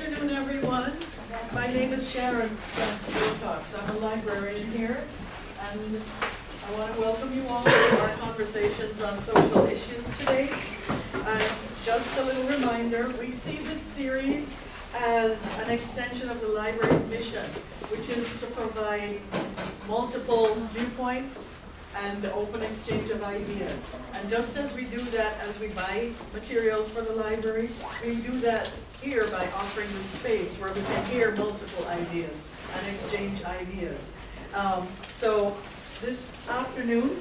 afternoon, everyone. My name is Sharon Spence Wilcox. I'm a librarian here, and I want to welcome you all to our conversations on social issues today. And just a little reminder, we see this series as an extension of the library's mission, which is to provide multiple viewpoints and the open exchange of ideas. And just as we do that as we buy materials for the library, we do that here by offering the space where we can hear multiple ideas and exchange ideas. Um, so this afternoon,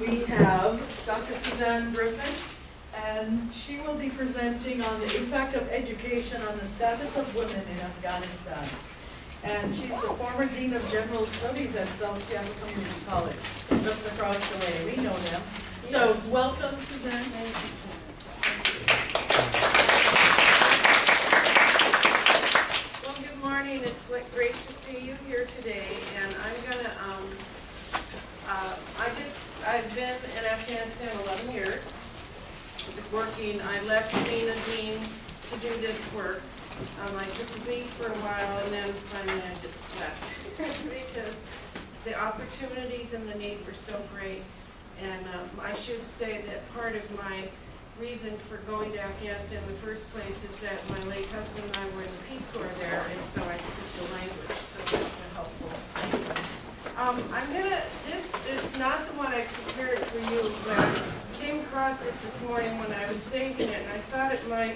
we have Dr. Suzanne Griffin, and she will be presenting on the impact of education on the status of women in Afghanistan. And she's the former Dean of General Studies at South Seattle Community College, just across the way. We know them. So welcome, Suzanne. Thank you. Well, good morning. It's great to see you here today, and I'm gonna, um, uh, I just, I've been in Afghanistan eleven years, working, I left being a dean to do this work. Um, I took a leave for a while, and then finally I just left, because the opportunities and the need were so great. And, um, I should say that part of my reason for going to Afghanistan in the first place is that my late husband and I were in the Peace Corps there, and so I speak the language, so that's a helpful. Um, I'm gonna, this is not the one I prepared for you, but I came across this this morning when I was saving it, and I thought it might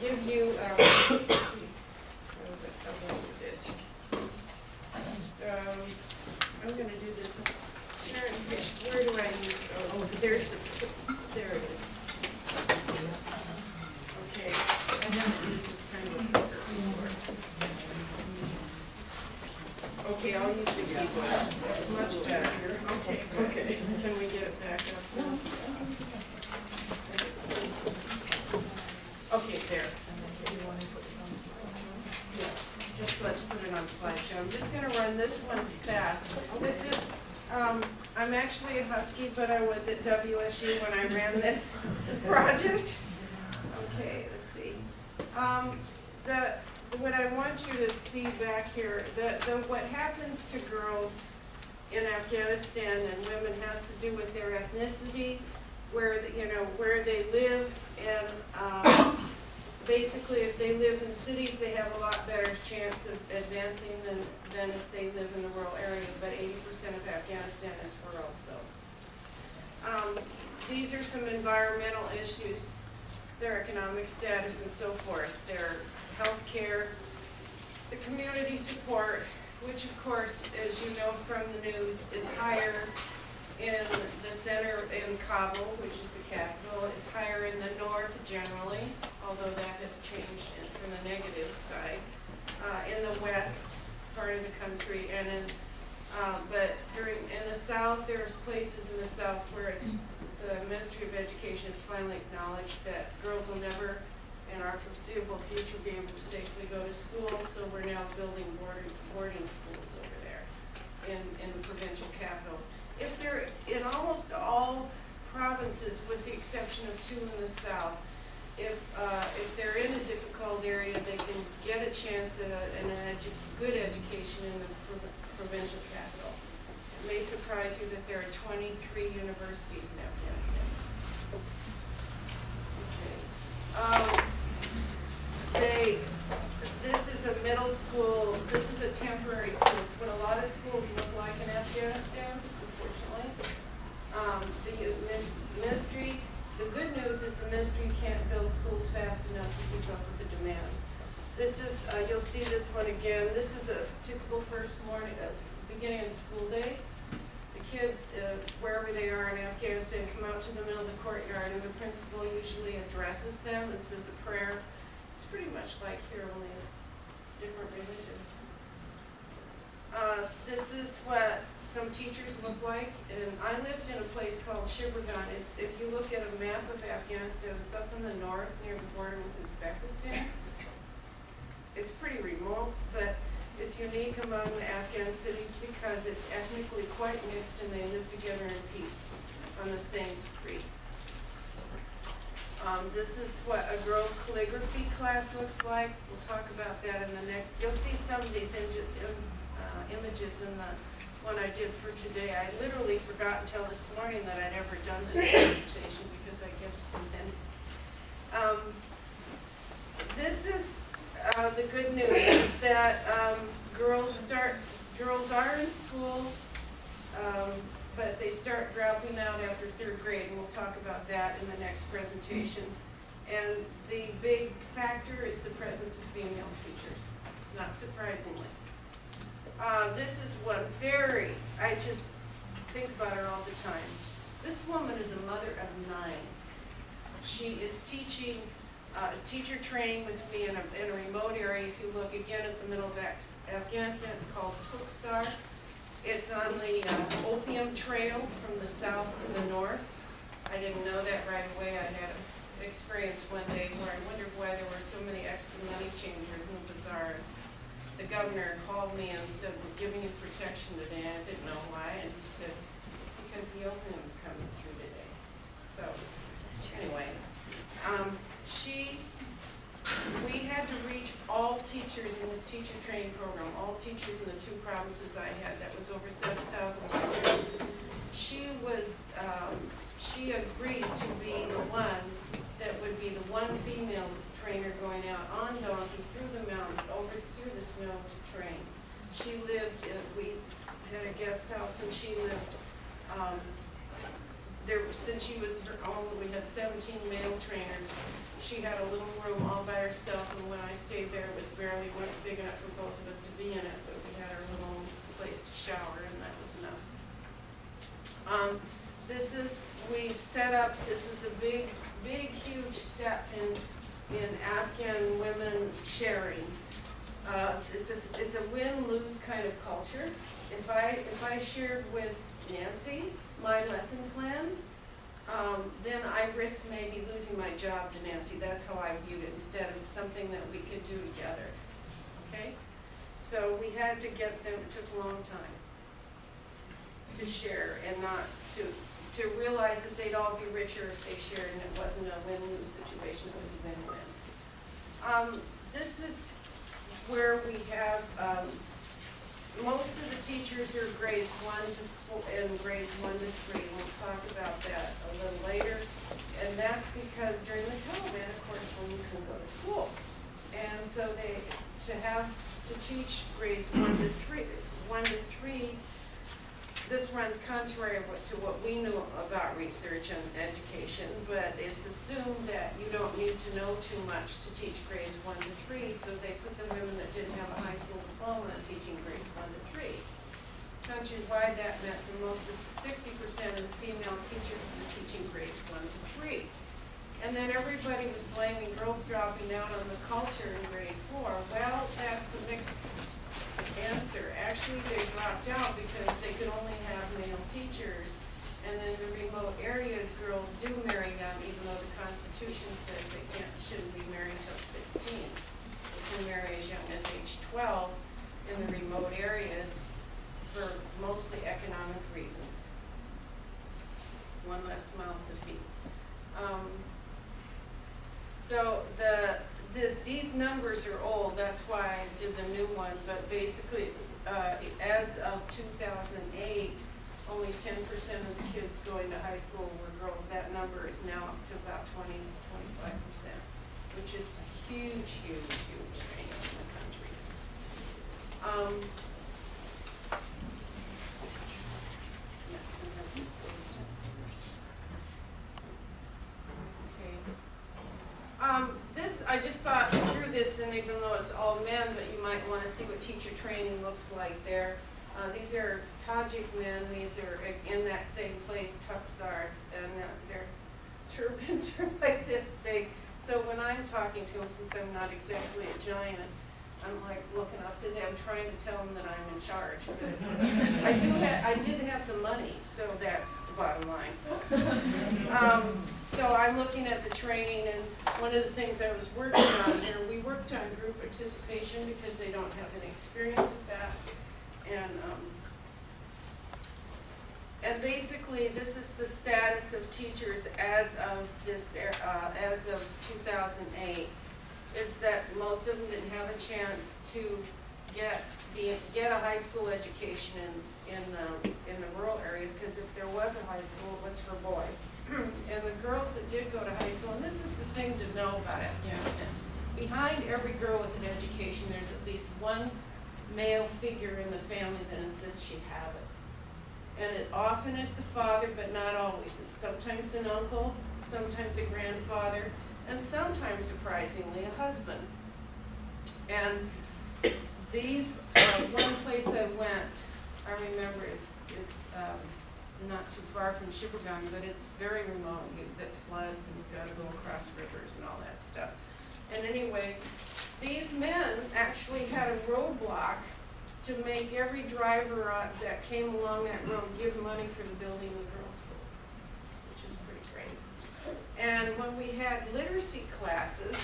give you, um, was it, I um, I'm gonna do this, where do I use, oh, there's the, there it is. Okay, and then this is kind of a bigger report. Okay, I'll use the keyboard, that's much better. Okay, Okay. Can we get it back up? Okay, there. Yeah, Just let's put it on slideshow. I'm just gonna run this one fast. This is, um, I'm actually a Husky, but I was at WSU when I ran this project. Okay, let's see. Um, the, what I want you to see back here, the, the, what happens to girls in Afghanistan and women has to do with their ethnicity, where, you know, where they live, and, um, basically, if they live in cities, they have a lot better chance of advancing than, than if they live in the rural area, but eighty percent of Afghanistan is rural, so. Um, these are some environmental issues, their economic status and so forth, their health care, the community support, which of course, as you know from the news, is higher in the center in Kabul, which is the capital. It's higher in the north generally, although that has changed from the negative side. Uh, in the west part of the country and in, uh, but during, in the south, there's places in the south where it's, the Ministry of Education has finally acknowledged that girls will never in our foreseeable future be able to safely go to school, so we're now building boarding, boarding schools over there in, in the provincial capitals. If they're, in almost all provinces, with the exception of two in the south, if, uh, if they're in a difficult area, they can get a chance at a, an edu- good education in the prov- provincial capital. It may surprise you that there are twenty-three universities in Afghanistan. Okay. Um, they, this is a middle school, this is a temporary school, it's what a lot of schools look like in Afghanistan. Um, the min- ministry, the good news is the ministry can't build schools fast enough to keep up with the demand. This is, uh, you'll see this one again, this is a typical first morning, uh, beginning of school day. The kids, uh, wherever they are in Afghanistan, come out to the middle of the courtyard and the principal usually addresses them and says a prayer. It's pretty much like here, only it's different religion. Uh, this is what some teachers look like, and I lived in a place called Shibirgan. It's, if you look at a map of Afghanistan, it's up in the north near the border with Uzbekistan. It's pretty remote, but it's unique among the Afghan cities because it's ethnically quite mixed and they live together in peace on the same street. Um, this is what a girl's calligraphy class looks like. We'll talk about that in the next, you'll see some of these images in the one I did for today. I literally forgot until this morning that I'd ever done this presentation because I kept spinning. Um, this is, uh, the good news is that, um, girls start, girls are in school, um, but they start dropping out after third grade, and we'll talk about that in the next presentation. And the big factor is the presence of female teachers, not surprisingly. Uh, this is one very, I just think about her all the time. This woman is a mother of nine. She is teaching, uh, teacher training with me in a, in a remote area. If you look again at the middle of Afghanistan, it's called Tuksar. It's on the uh, opium trail from the south to the north. I didn't know that right away. I had an experience one day where I wondered why there were so many extra money changers in the bazaar. The governor called me and said, we're giving you protection today. I didn't know why, and he said, because the opium's coming through today. So, anyway, um, she, we had to reach all teachers in this teacher training program, all teachers in the two provinces I had, that was over seven thousand teachers. She was, um, she agreed to be the one that would be the one female trainer going out on donkey through the mountains, over through the snow to train. She lived, in we had a guest house and she lived, um, there, since she was own, we had seventeen male trainers. She had a little room all by herself, and when I stayed there, it was barely big enough for both of us to be in it, but we had our little place to shower, and that was enough. Um, this is, we've set up, this is a big, big, huge step in, in Afghan women sharing. Uh, it's a, a win-lose kind of culture. If I, if I shared with Nancy my lesson plan, um, then I risk maybe losing my job to Nancy. That's how I viewed it, instead of something that we could do together. Okay? So we had to get them, it took a long time to share and not to, to realize that they'd all be richer if they shared and it wasn't a win-lose situation, it was a win-win. Um, this is where we have, um, most of the teachers are grades one to four, and grades one to three, we'll talk about that a little later. And that's because during the Taliban, of course, women can go to school. And so they, to have, to teach grades one to three, one to three, this runs contrary to what we knew about research and education, but it's assumed that you don't need to know too much to teach grades one to three, so they put the women that didn't have a high school diploma in teaching grades one to three. Countrywide, that meant the most of sixty percent of the female teachers were teaching grades one to three. And then everybody was blaming girls dropping out on the culture in grade four. Well, that's a mixed answer. Actually, they dropped out because they could only have male teachers. And in the remote areas, girls do marry young, even though the Constitution says they can't, shouldn't be married until sixteen. They can marry as young as age twelve in the remote areas for mostly economic reasons. One less mouth to feed. Um, so the, this, these numbers are old, that's why I did the new one, but basically, uh, as of two thousand eight, only ten percent of the kids going to high school were girls. That number is now up to about 20, 25 percent, which is a huge, huge, huge change in the country. Um, yeah, can I have this, please? Okay. Um, this, I just thought through this, and even though it's all men, but you might wanna see what teacher training looks like there. Uh, these are Tajik men, these are in that same place, Tuxars, and uh, their turbans are like this big. So when I'm talking to them, since I'm not exactly a giant, I'm like looking up to them, trying to tell them that I'm in charge, I do ha- I did have the money, so that's the bottom line. Um, so I'm looking at the training, and one of the things I was working on and we worked on group participation because they don't have any experience with that. And, um, and basically, this is the status of teachers as of this, uh, as of two thousand eight, is that most of them didn't have a chance to get the, get a high school education in, in, um, in the rural areas, because if there was a high school, it was for boys. And the girls that did go to high school, and this is the thing to know about Afghanistan, behind every girl with an education, there's at least one male figure in the family that insists she have it. And it often is the father, but not always. It's sometimes an uncle, sometimes a grandfather, and sometimes surprisingly, a husband. And these, uh, one place I went, I remember it's, it's, um, not too far from Shibirgan, but it's very remote, that floods and you've gotta go across rivers and all that stuff. And anyway, these men actually had a roadblock to make every driver uh, that came along that road give money for the building of the girls' school, which is pretty great. And when we had literacy classes,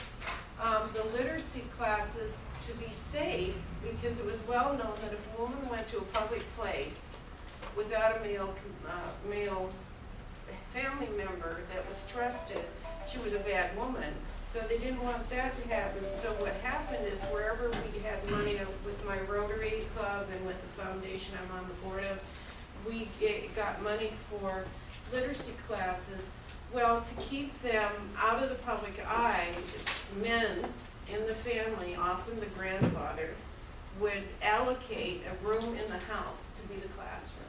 um, the literacy classes, to be safe, because it was well known that if a woman went to a public place without a male, uh, male family member that was trusted, she was a bad woman. So they didn't want that to happen, so what happened is wherever we had money with my Rotary Club and with the foundation I'm on the board of, we get- got money for literacy classes. Well, to keep them out of the public eye, men in the family, often the grandfather, would allocate a room in the house to be the classroom.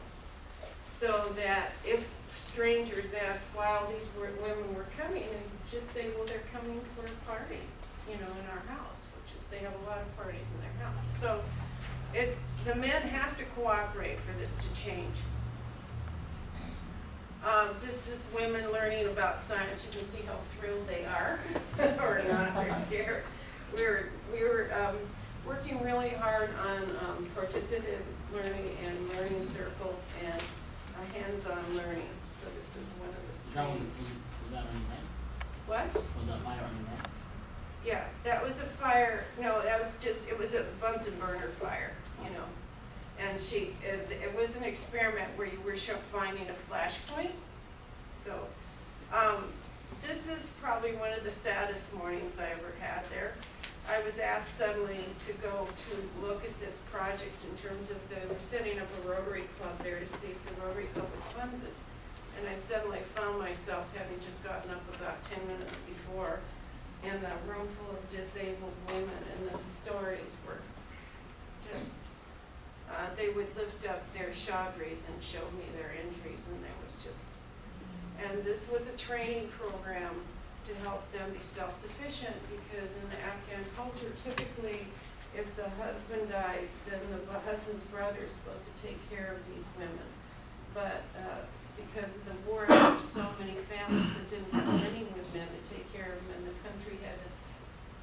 So that if strangers ask why all these were- women were coming, and just say, well, they're coming for a party, you know, in our house, which is, they have a lot of parties in their house. So it, the men have to cooperate for this to change. Um, this is women learning about science, you can see how thrilled they are, or not, they're scared. We're, we're, um, working really hard on, um, participative learning and learning circles and uh, hands-on learning, so this is one of Is the that one, was that on? What? Was that fire on? Yeah, that was a fire, no, that was just, it was a Bunsen burner fire, you know. And she, it, it was an experiment where you were finding a flash point. So, um, this is probably one of the saddest mornings I ever had there. I was asked suddenly to go to look at this project in terms of the, setting up a Rotary Club there to see if the Rotary Club was funded. And I suddenly found myself having just gotten up about ten minutes before in a room full of disabled women, and the stories were just, uh, they would lift up their chadris and show me their injuries, and there was just, and this was a training program to help them be self-sufficient, because in the Afghan culture, typically, if the husband dies, then the husband's brother is supposed to take care of these women. But, uh, because of the war, there were so many families that didn't have any women to take care of them, and the country had to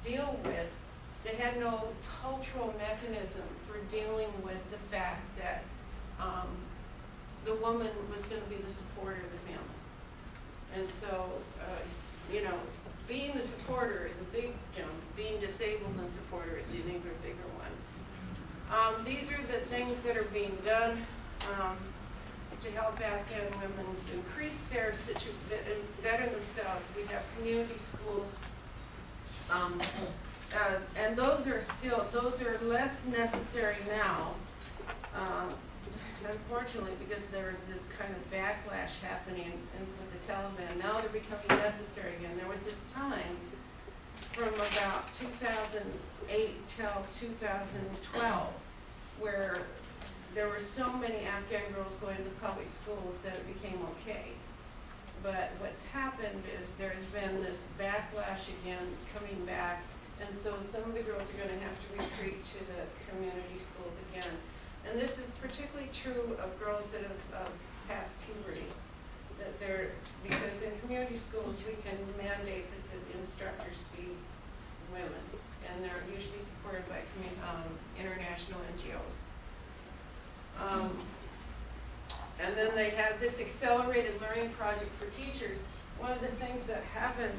deal with, they had no cultural mechanism for dealing with the fact that, um, the woman was gonna be the supporter of the family. And so, uh, you know, being the supporter is a big jump, being disabled and the supporter is an even bigger one. Um, these are the things that are being done, um, to help Afghan women increase their situ, and better themselves. We have community schools. Um, uh, and those are still, those are less necessary now, uh, unfortunately, because there is this kind of backlash happening in- with the Taliban. Now they're becoming necessary again. There was this time from about two thousand eight till two thousand twelve, where there were so many Afghan girls going to public schools that it became okay. But what's happened is there's been this backlash again, coming back, and so some of the girls are gonna have to retreat to the community schools again. And this is particularly true of girls that have, uh, passed puberty. That they're, because in community schools, we can mandate that the instructors be women, and they're usually supported by um, international NGOs. Um, and then they have this accelerated learning project for teachers. One of the things that happened,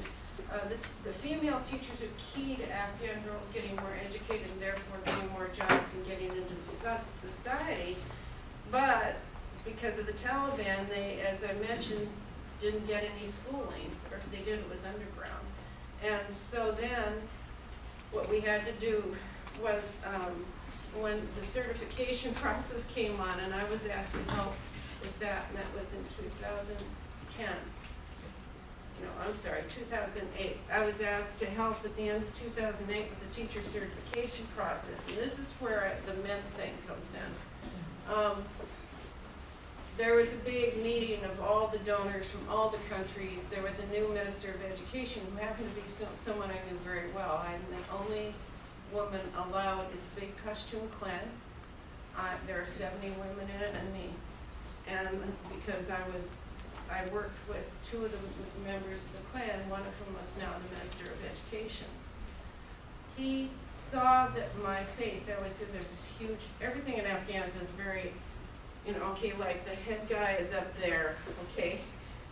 uh, the, the female teachers are key to Afghan girls getting more educated and therefore getting more jobs and getting into society. But because of the Taliban, they, as I mentioned, didn't get any schooling, or if they did, it was underground. And so then, what we had to do was, um, when the certification process came on, and I was asked to help with that, and that was in two thousand ten. No, I'm sorry, two thousand eight. I was asked to help at the end of two thousand eight with the teacher certification process, and this is where the men thing comes in. Um, there was a big meeting of all the donors from all the countries. There was a new minister of education who happened to be so, someone I knew very well. I'm the only woman allowed, it's a big Pashtun clan. Uh, there are seventy women in it and me. And because I was, I worked with two of the members of the clan, one of whom was now the minister of education. He saw that my face, I always said there's this huge, everything in Afghanistan is very you know, okay, like the head guy is up there, okay?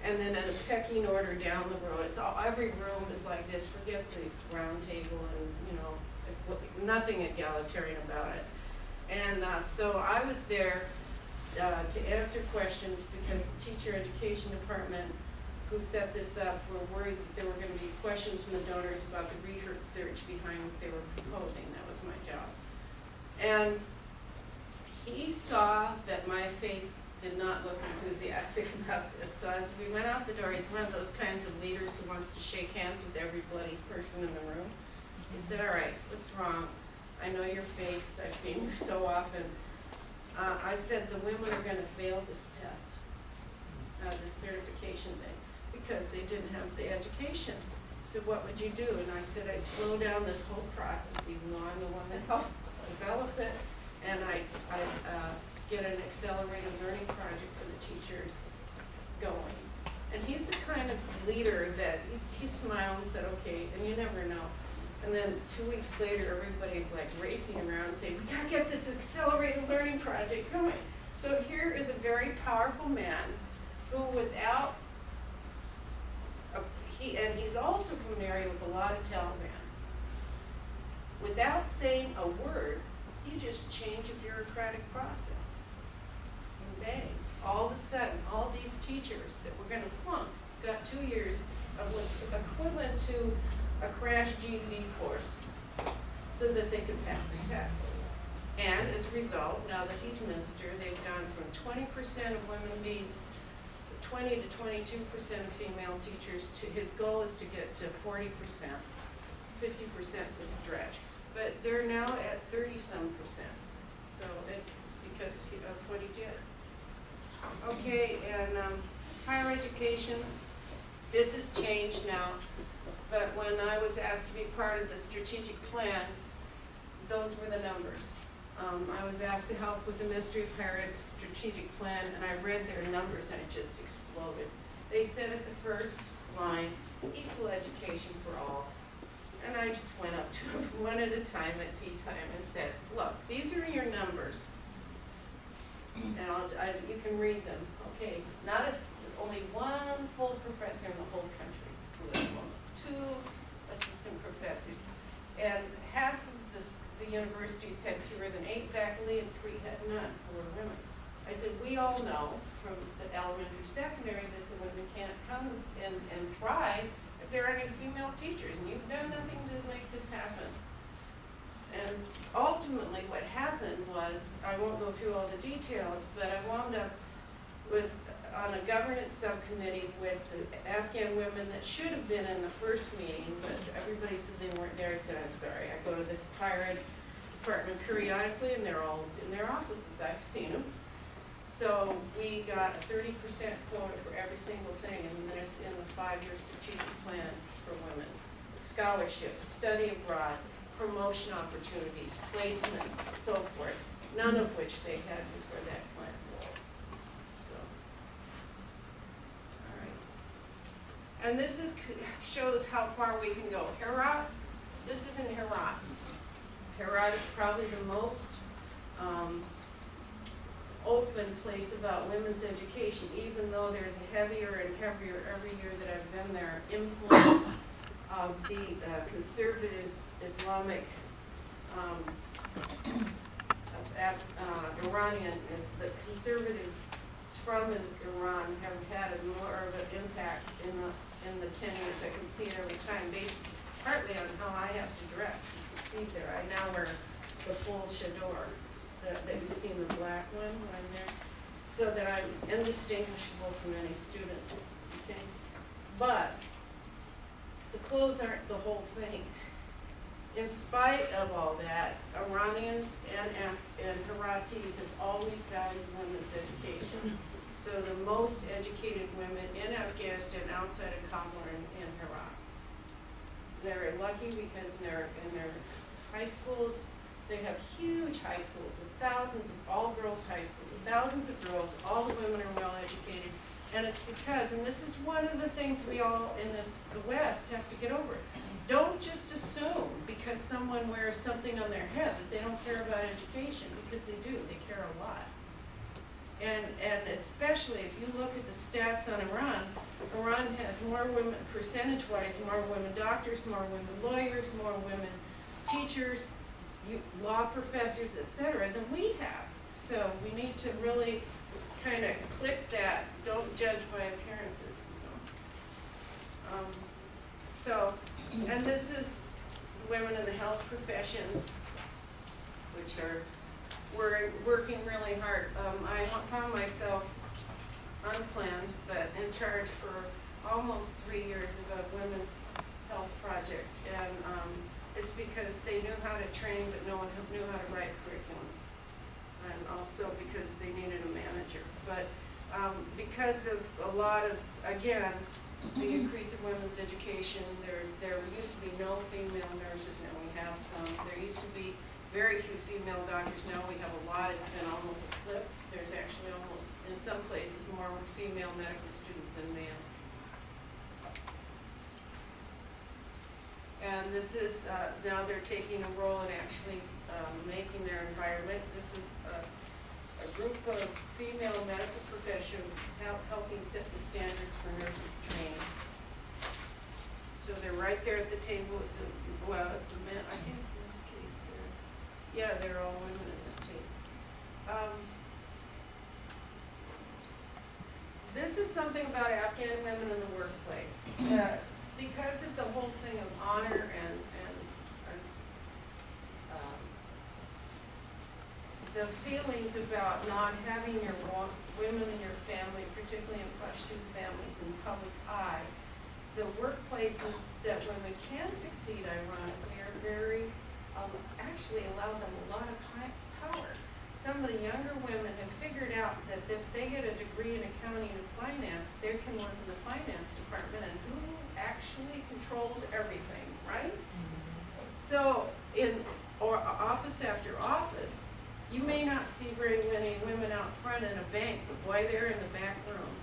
And then in a pecking order down the road, it's all, every room is like this, forget this round table and, you know, nothing egalitarian about it. And, uh, so I was there, uh, to answer questions because the teacher education department who set this up were worried that there were gonna be questions from the donors about the research behind what they were proposing, that was my job. And he saw that my face did not look enthusiastic about this, so as we went out the door, he's one of those kinds of leaders who wants to shake hands with every bloody person in the room. He said, all right, what's wrong? I know your face, I've seen you so often. Uh, I said, the women are gonna fail this test, uh, this certification thing, because they didn't have the education. He said, what would you do? And I said, I'd slow down this whole process, even though I'm the one that helped develop it. And I, I, uh, get an accelerated learning project for the teachers going. And he's the kind of leader that, he, he smiled and said, okay, and you never know. And then two weeks later, everybody's like racing around saying, we gotta get this accelerated learning project going. So here is a very powerful man who without, a- he, and he's also from an area with a lot of Taliban. Without saying a word, you just change a bureaucratic process. And bang, all of a sudden, all these teachers that were gonna flunk got two years of what's equivalent to a crash GED course so that they could pass the test. And as a result, now that he's minister, they've gone from twenty percent of women being twenty to twenty-two percent of female teachers to, his goal is to get to forty percent. 50% is a stretch, but they're now at thirty-some percent. So it's because of what he did. Okay, and, um, higher education, this has changed now, but when I was asked to be part of the strategic plan, those were the numbers. Um, I was asked to help with the Ministry of Higher Ed strategic plan, and I read their numbers and it just exploded. They said at the first line, equal education for all. And I just went up to them one at a time at tea time and said, look, these are your numbers. And I, you can read them, okay, not a, only one full professor in the whole country two assistant professors. And half of the, the universities had fewer than eight faculty and three had none were women. I said, we all know from the elementary, secondary that the women can't come and, and thrive if there aren't any female teachers, and you've done nothing to make this happen. And ultimately, what happened was, I won't go through all the details, but I wound up with, on a governance subcommittee with the Afghan women that should have been in the first meeting, but everybody said they weren't there, I said, I'm sorry, I go to this higher department periodically, and they're all in their offices, I've seen them. So we got a thirty percent quota for every single thing in the, in the five-year strategic plan for women. Scholarships, study abroad, promotion opportunities, placements, so forth, none of which they had before that plan. So. All right. And this is, shows how far we can go. Herat, this is in Herat. Herat is probably the most, um, open place about women's education, even though there's a heavier and heavier every year that I've been there, influence of the uh, Islamic, um, uh, Iranian, is the conservative from Iran have had more of an impact in the, in the ten years. I can see it every time, based partly on how I have to dress to succeed there. I now wear the full chador, that, that you've seen the black one when I'm there, so that I'm indistinguishable from any students, okay? But the clothes aren't the whole thing. In spite of all that, Iranians and Af- and Heratis have always valued women's education. So the most educated women in Afghanistan outside of Kabul are in, Herat. They're lucky because their, in their high schools, they have huge high schools with thousands of all-girls high schools, thousands of girls, all the women are well educated. And it's because, and this is one of the things we all in this, the West have to get over. Don't just assume because someone wears something on their head that they don't care about education, because they do, they care a lot. And, and especially if you look at the stats on Iran, Iran has more women, percentage-wise, more women doctors, more women lawyers, more women teachers, you, law professors, etc., than we have. So we need to really kind of click that, don't judge by appearances, you know. Um, So, and this is women in the health professions, which are, we're working really hard. Um, I found myself unplanned, but in charge for almost three years of a women's health project. And, um, it's because they knew how to train, but no one knew how to write curriculum. And also because they needed a manager. But, um, because of a lot of, again, the increase of women's education, there, there used to be no female nurses, now we have some. There used to be very few female doctors, now we have a lot, it's been almost a flip. There's actually almost, in some places, more female medical students than male. And this is, uh, now they're taking a role in actually, um, making their environment. This is a, a group of female medical professionals help, helping set the standards for nurses training. So they're right there at the table with the, well, the men, I think in this case they're, yeah, they're all women at this table. Um, This is something about Afghan women in the workplace. Uh, because of the whole thing of honor and s- um, the feelings about not having your women in your family, particularly in Pashtun families, in public eye, the workplaces that women can succeed ironically are very, um, actually allow them a lot of power. Some of the younger women have figured out that if they get a degree in accounting and finance, they can work in the finance department and who actually controls everything, right? So in, or office after office, you may not see very many women out front in a bank, but boy, they're in the back room.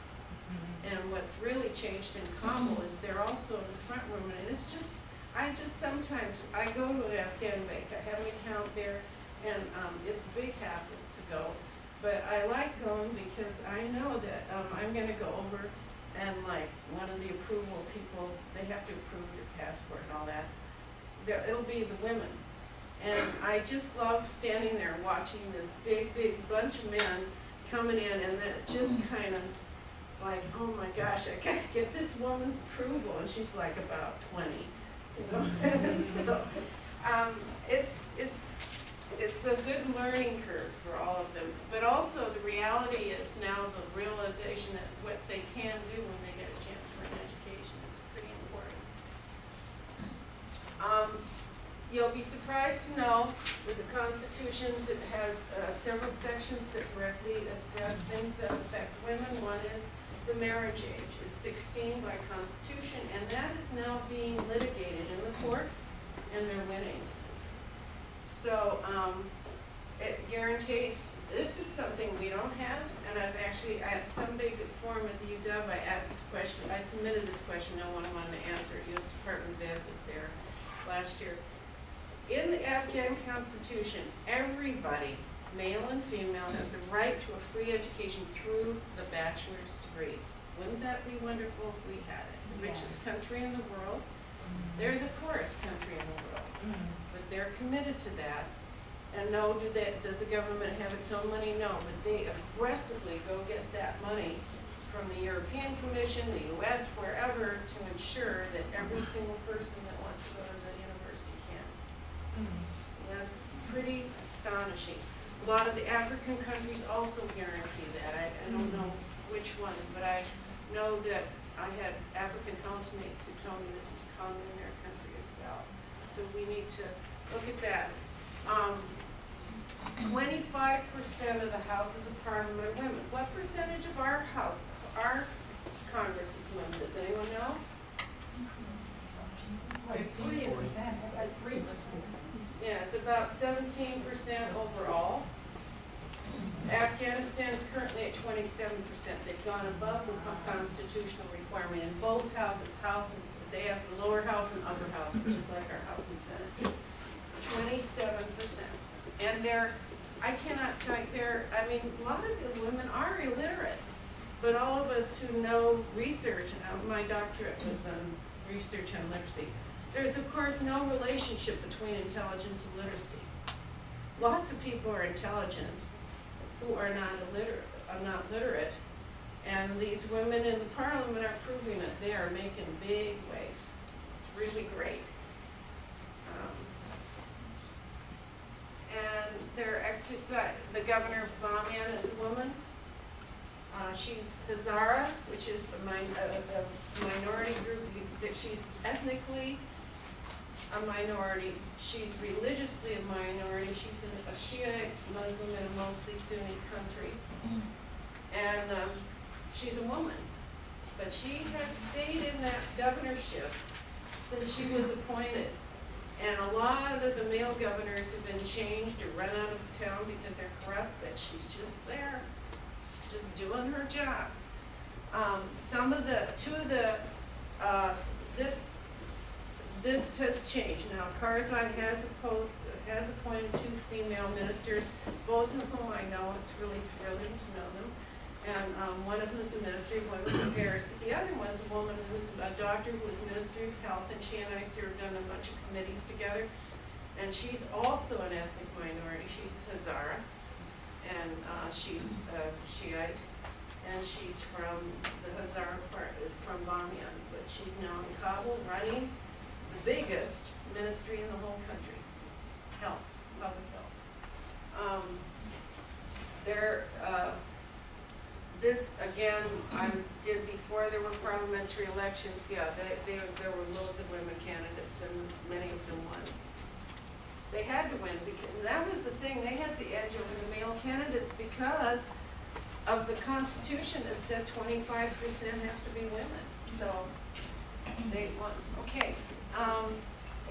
And what's really changed in Kabul is they're also in the front room, and it's just, I just sometimes, I go to an Afghan bank, I have an account there, and, um, it's a big hassle to go. But I like going because I know that, um, I'm gonna go over and like, one of the approval people, they have to approve your passport and all that. There, it'll be the women. And I just love standing there watching this big, big bunch of men coming in and then just kind of like, oh my gosh, I gotta get this woman's approval, and she's like about twenty, you know? So, um, it's, it's, it's a good learning curve for all of them. But also, the reality is now the realization that what they can do when they get a chance for an education is pretty important. Um, You'll be surprised to know that the Constitution has uh, several sections that directly address things that affect women. One is the marriage age is sixteen by Constitution, and that is now being litigated in the courts, and they're winning. So, um, it guarantees, this is something we don't have, and I've actually, at some big forum at the UW, I asked this question, I submitted this question, no one wanted to answer it, US Department of Ed was there last year. In the Afghan constitution, everybody, male and female, has the right to a free education through the bachelor's degree. Wouldn't that be wonderful if we had it? The richest country in the world, they're the poorest country in the world, mm-hmm. but they're committed to that. And no, do that, does the government have its own money? No, but they aggressively go get that money from the European Commission, the US, wherever, to ensure that every single person that wants to go to the university can. That's pretty astonishing. A lot of the African countries also guarantee that. I, I don't know which ones, but I know that I had African housemates who told me this was common in their country as well. So we need to look at that. Um, twenty-five percent of the houses of parliament are women. What percentage of our house, our Congress is women? Does anyone know? Three percent, that's three percent. Yeah, it's about seventeen percent overall. Afghanistan is currently at twenty-seven percent. They've gone above the constitutional requirement in both houses, Houses they have the lower house and upper house, which is like our House and Senate. Twenty-seven percent. And they're, I cannot tell you, they're, I mean, a lot of these women are illiterate. But all of us who know research, and uh, my doctorate was on research on literacy, there's of course no relationship between intelligence and literacy. Lots of people are intelligent who are not are not literate. And these women in the parliament are proving it. They are making big waves. It's really great. Um, And they're exercise, the governor of Bamiyan is a woman. Uh, she's Hazara, which is a min- a, a minority group, that she's ethnically a minority. She's religiously a minority. She's a Shia Muslim in a mostly Sunni country. And, um, she's a woman. But she has stayed in that governorship since she was appointed. And a lot of the male governors have been changed or run out of town because they're corrupt, but she's just there, just doing her job. Um, some of the, two of the, uh, this, this has changed. Now, Karzai has opposed, has appointed two female ministers, both of whom I know, it's really thrilling to know them. And, um, one of them is the Ministry of Women's Affairs, but the other one's a woman who's a doctor who was Minister of Health, and she and I served on a bunch of committees together. And she's also an ethnic minority, she's Hazara, and, uh, she's, uh, Shiite, and she's from the Hazara part, from Bamiyan, but she's now in Kabul running biggest ministry in the whole country, health, public health. Um, there, uh, this, again, I did before there were parliamentary elections, yeah, they, they, there were loads of women candidates and many of them won. They had to win because, that was the thing, they had the edge over the male candidates because of the constitution that said twenty-five percent have to be women, so they won, okay. Um,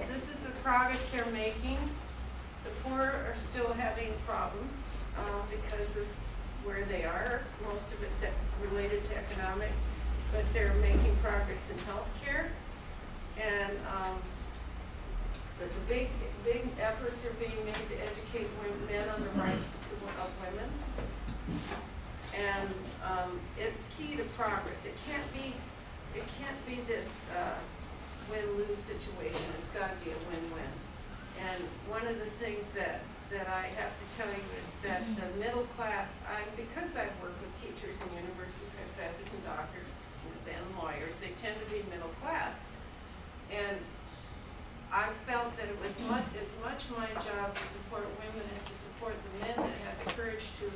this is the progress they're making. The poor are still having problems, uh, because of where they are. Most of it's related to economic, but they're making progress in healthcare. And, um, but the big, big efforts are being made to educate men on the rights to, of women. And, um, it's key to progress. It can't be, it can't be this, uh, win-lose situation. It's gotta be a win-win. And one of the things that, that I have to tell you is that the middle class, I, because I've worked with teachers and university professors and doctors and lawyers, they tend to be middle class. And I felt that it was much, as much my job to support women as to support the men that had the courage to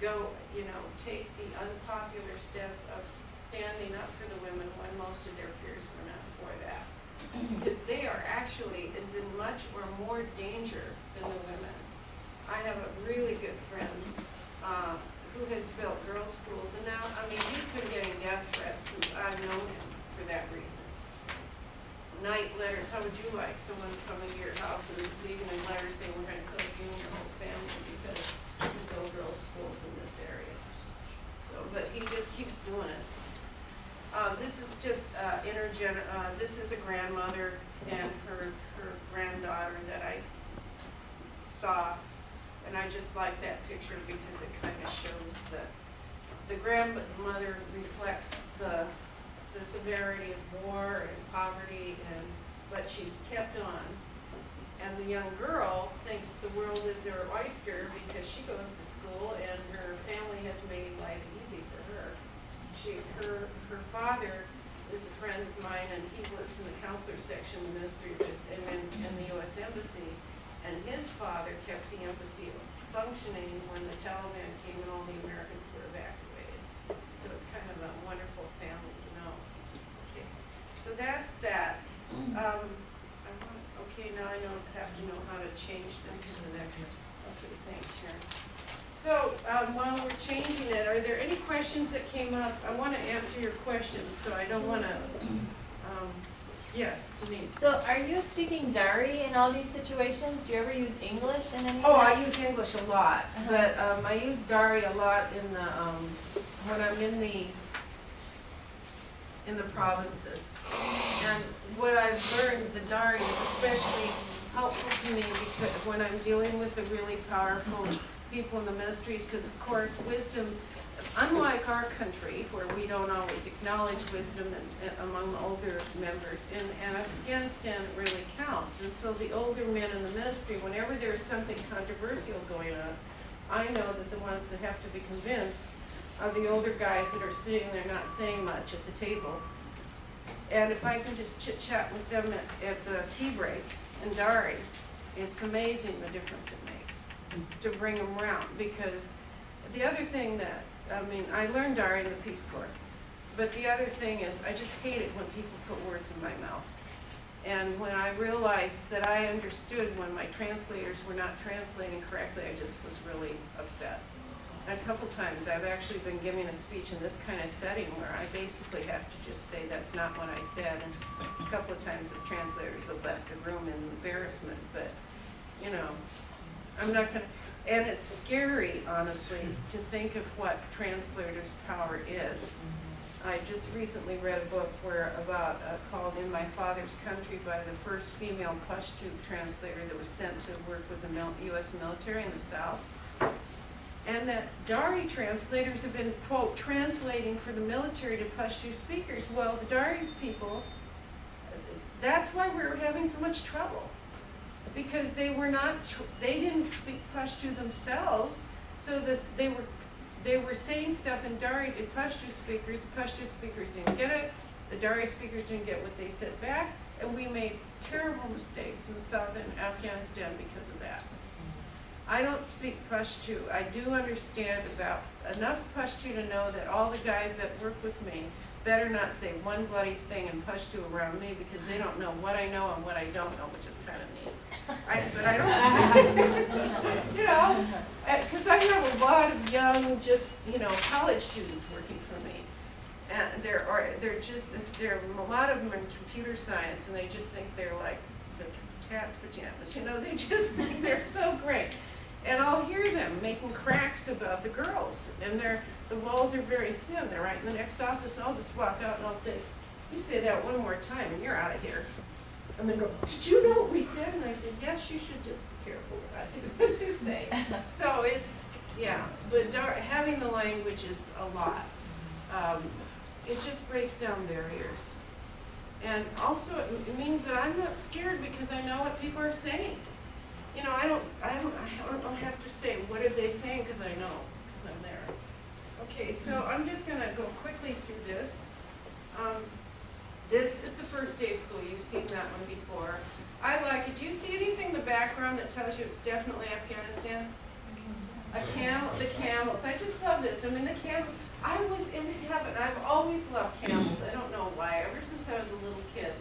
go, you know, take the unpopular step of standing up for the women when most of their peers were not for that. Because they are actually as in much or more danger than the women. I have a really good friend, uh, who has built girls' schools, and now, I mean, he's been getting death threats since I've known him for that reason. Night letters, how would you like someone coming to your house and leaving a letter saying, we're gonna kill you and your whole family because we build girls' schools in this area? So, but he just keeps doing it. This is just, uh, intergen, uh, this is a grandmother and her, her granddaughter that I saw. And I just like that picture because it kind of shows the, the grandmother reflects the, the severity of war and poverty and, but she's kept on. And the young girl thinks the world is her oyster because she goes to school and her family has made her. She, her, her father is a friend of mine and he works in the counselor section of the ministry in, in the US Embassy. And his father kept the embassy functioning when the Taliban came and all the Americans were evacuated. So it's kind of a wonderful family to know. Okay, so that's that. Um, want, okay, now I know, have to know how to change this to the next, okay, thanks, Sharon. So, um, while we're changing it, are there any questions that came up? I wanna answer your questions, so I don't wanna, um, yes, Denise. So are you speaking Dari in all these situations? Do you ever use English in any Oh, that? I use English a lot, but, um, I use Dari a lot in the, um, when I'm in the, in the provinces. And what I've learned, the Dari is especially helpful to me because when I'm dealing with the really powerful people in the ministries, because of course, wisdom, unlike our country, where we don't always acknowledge wisdom among the older members, in in Afghanistan, it really counts. And so the older men in the ministry, whenever there's something controversial going on, I know that the ones that have to be convinced are the older guys that are sitting there not saying much at the table. And if I can just chit chat with them at, at the tea break in Dari, it's amazing the difference it makes to bring them around. Because the other thing that, I mean, I learned Dari in the Peace Corps. But the other thing is, I just hate it when people put words in my mouth. And when I realized that I understood when my translators were not translating correctly, I just was really upset. And a couple times, I've actually been giving a speech in this kind of setting where I basically have to just say, that's not what I said. And a couple of times, the translators have left the room in embarrassment, but, you know, I'm not gonna, and it's scary, honestly, to think of what translators' power is. I just recently read a book where about, uh, called In My Father's Country by the first female Pashto translator that was sent to work with the mil- US military in the South. And that Dari translators have been, quote, translating for the military to Pashto speakers. Well, the Dari people, that's why we're having so much trouble. Because they were not, they didn't speak Pashto themselves, so that they were, they were saying stuff in Dari to Pashto speakers, the Pashto speakers didn't get it, the Dari speakers didn't get what they said back, and we made terrible mistakes in the southern Afghanistan because of that. I don't speak Pashto. I do understand about enough Pashto to know that all the guys that work with me better not say one bloody thing in Pashto around me because they don't know what I know and what I don't know, which is kind of neat. I, but I don't speak, you know, because I have a lot of young, just, you know, college students working for me. And they're, or, they're just, there are a lot of them in computer science and they just think they're like the cat's pajamas, you know, they just think they're so great. And I'll hear them making cracks about the girls, and they're, the walls are very thin, they're right in the next office, and I'll just walk out and I'll say, you say that one more time and you're out of here. And they go, did you know what we said? And I said, yes, you should just be careful what you say. So it's, yeah, but having the language is a lot. Um, it just breaks down barriers. And also, it it means that I'm not scared because I know what people are saying. You know, I don't, I don't, I don't have to say, what are they saying, because I know, because I'm there. Okay, so I'm just gonna go quickly through this. Um, this is the first day of school, you've seen that one before. I like it, do you see anything in the background that tells you it's definitely Afghanistan? A camel, the camels, I just love this, I mean, the camel, I was in heaven, I've always loved camels, I don't know why, ever since I was a little kid.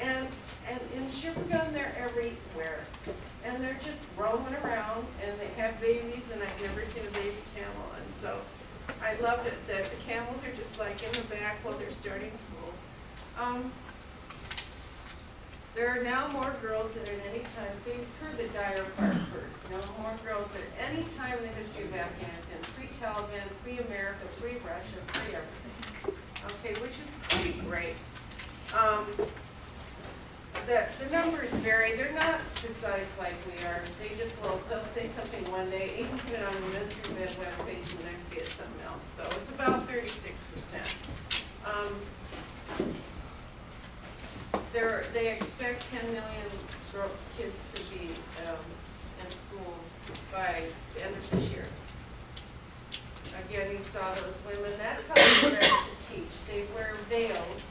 And, and in Shibirgan, they're everywhere, and they're just roaming around, and they have babies, and I've never seen a baby camel, and so I love it that the camels are just like in the back while they're starting school. Um, there are now more girls than at any time, so you've heard the dire part first, no more girls than at any time in the history of Afghanistan, pre-Taliban, pre-America, pre-Russia, pre-everything. Okay, which is pretty great. Um, the, the numbers vary, they're not precise like we are, they just will, they'll say something one day, even put it on the ministry web webpage, and the next day it's something else, so it's about thirty-six percent. Um, they're, expect ten million girl, kids to be, um, in school by the end of this year. Again, you saw those women, that's how they dress to teach, they wear veils, they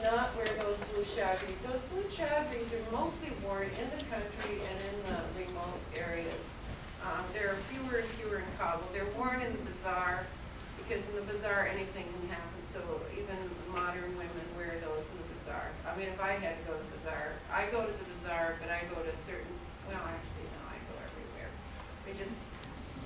not wear those blue chadris. Those blue chadris are mostly worn in the country and in the remote areas. Um, there are fewer and fewer in Kabul, they're worn in the bazaar, because in the bazaar, anything can happen, so even modern women wear those in the bazaar. I mean, if I had to go to the bazaar, I go to the bazaar, but I go to certain, well, actually, no, I go everywhere. I just,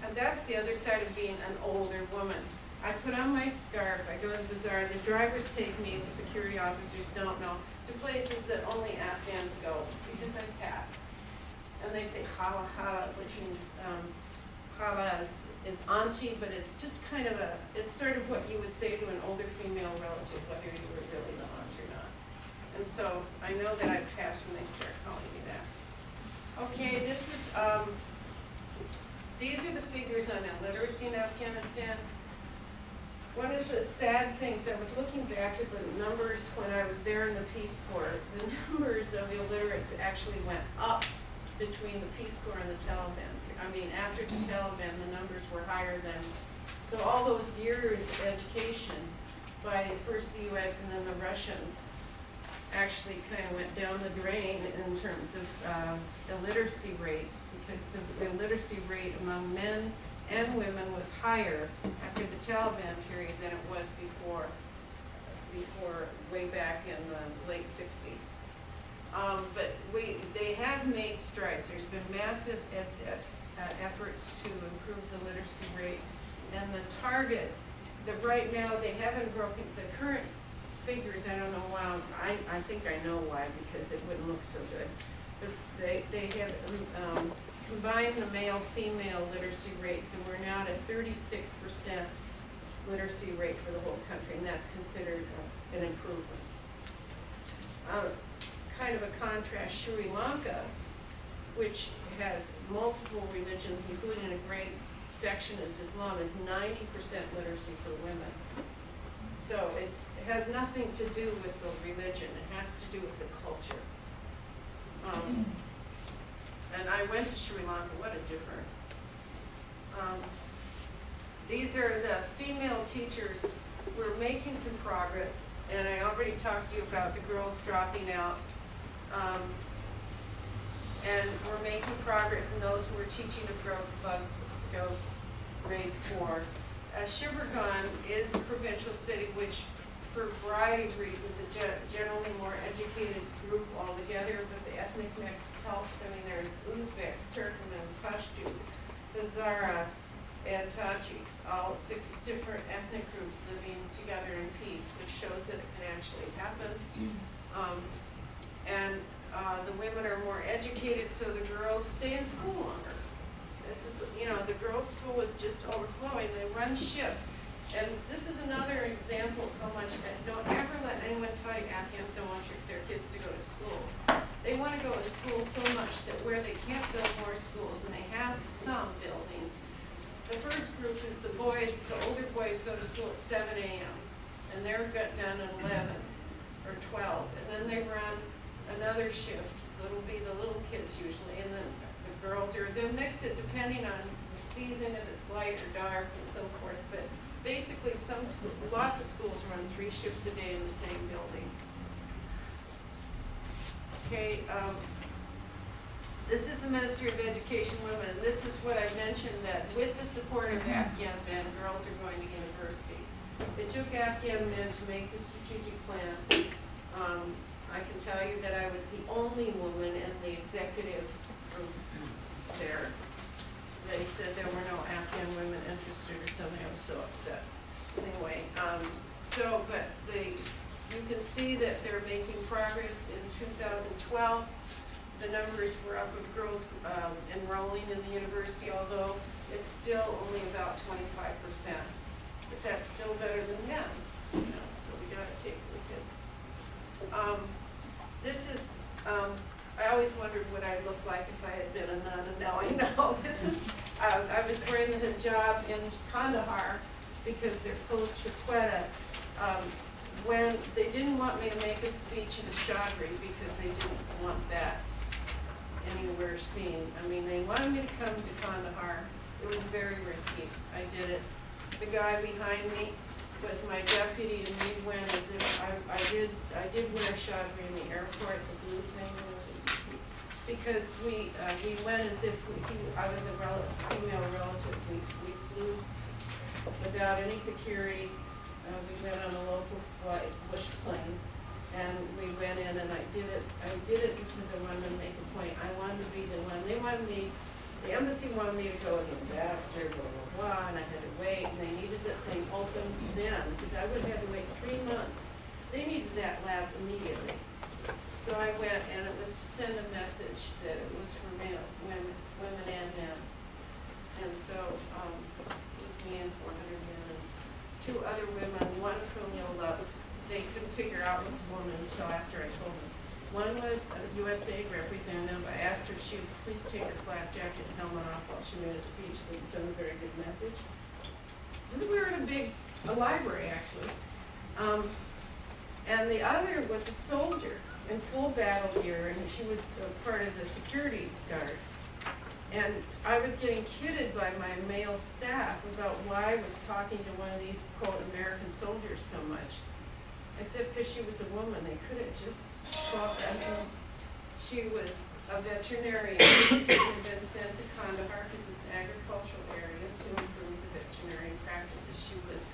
and that's the other side of being an older woman. I put on my scarf, I go to the bazaar, the drivers take me, the security officers don't know, to places that only Afghans go, because I pass. And they say hala hala, which means, um, hala is, is auntie, but it's just kind of a, it's sort of what you would say to an older female relative, whether you were really the aunt or not. And so I know that I pass when they start calling me that. Okay, this is, um, these are the figures on illiteracy in Afghanistan. One of the sad things, I was looking back at the numbers when I was there in the Peace Corps, the numbers of illiterates actually went up between the Peace Corps and the Taliban. I mean, after the Taliban, the numbers were higher than, so all those years of education by first the US and then the Russians actually kind of went down the drain in terms of uh, illiteracy rates, because the illiteracy rate among men and women was higher after the Taliban period than it was before, before, way back in the late sixties. Um, but we, they have made strides, there's been massive uh, efforts to improve the literacy rate. And the target, the, right now, they haven't broken, the current figures, I don't know why, I, I think I know why, because it wouldn't look so good. But they, they have, um, combined the male-female literacy rates, and we're now at a thirty-six percent literacy rate for the whole country, and that's considered an improvement. Uh, kind of a contrast, Sri Lanka, which has multiple religions, including a great section is Islam, is ninety percent literacy for women. So it has nothing to do with the religion, it has to do with the culture. Um, and I went to Sri Lanka, what a difference. Um, these are the female teachers, we're making some progress, and I already talked to you about the girls dropping out. Um, and we're making progress in those who are teaching above, above grade four. Uh, Shibirgan is a provincial city which, for a variety of reasons, a ge- generally more educated group altogether, but the ethnic mix helps. I mean, there's Uzbeks, Turkmen, Pashto, Hazara, and Tajiks, all six different ethnic groups living together in peace, which shows that it can actually happen. Um, and, uh, the women are more educated, so the girls stay in school longer. This is, you know, the girls' school is just overflowing, they run shifts. And this is another example of how much, don't ever let anyone tell you Afghans don't want their kids to go to school. They wanna go to school so much that where they can't build more schools, and they have some buildings. The first group is the boys, the older boys go to school at seven AM, and they're done at eleven or twelve, and then they run another shift, it'll be the little kids usually, and then the girls are, they'll mix it depending on the season, if it's light or dark and so forth, but basically some lots of schools run three shifts a day in the same building. Okay, um, this is the Ministry of Education Women, and this is what I mentioned, that with the support of Afghan men, girls are going to universities. It took Afghan men to make the strategic plan. Um, I can tell you that I was the only woman in the executive group there. They said there were no Afghan women interested or something, I was so upset. Anyway, um, so, but the, you can see that they're making progress in two thousand twelve. The numbers were up of girls, um, enrolling in the university, although it's still only about twenty-five percent. But that's still better than men, you know, so we gotta take a look at um, this is, um, I always wondered what I'd look like if I had been a nun, and now I know. This is, uh, I was wearing the hijab in Kandahar because they're close to Quetta. Um, when, they didn't want me to make a speech in a chadri because they didn't want that anywhere seen. I mean, they wanted me to come to Kandahar. It was very risky. I did it. The guy behind me was my deputy and we went as if, I, I did, I did wear chadri in the airport, the blue thing. Because we, uh, we went as if we, he- I was a rel, female relative. We, we flew without any security. Uh, we went on a local flight, bush plane. And we went in and I did it, I did it because I wanted to make a point. I wanted to be the one, they wanted me, the embassy wanted me to go as an ambassador, blah, blah, blah, and I had to wait, and they needed the thing open then, because I would have had to wait three months. They needed that lab immediately. So I went, and it was to send a message that it was for male, women, women and men. And so, um, it was me and four hundred men and two other women, one from Yola. They couldn't figure out this woman until after I told them. One was a USAID representative. I asked her if she would please take her flak jacket and helmet off while she made a speech. It sent a very good message. Is, we were in a big, a library actually. Um, and the other was a soldier in full battle gear, and she was part of the security guard. And I was getting kidded by my male staff about why I was talking to one of these quote American soldiers so much. I said because she was a woman, they couldn't just swap that in. She was a veterinarian who had been sent to Kandahar because it's an agricultural area to improve the veterinarian practices. She was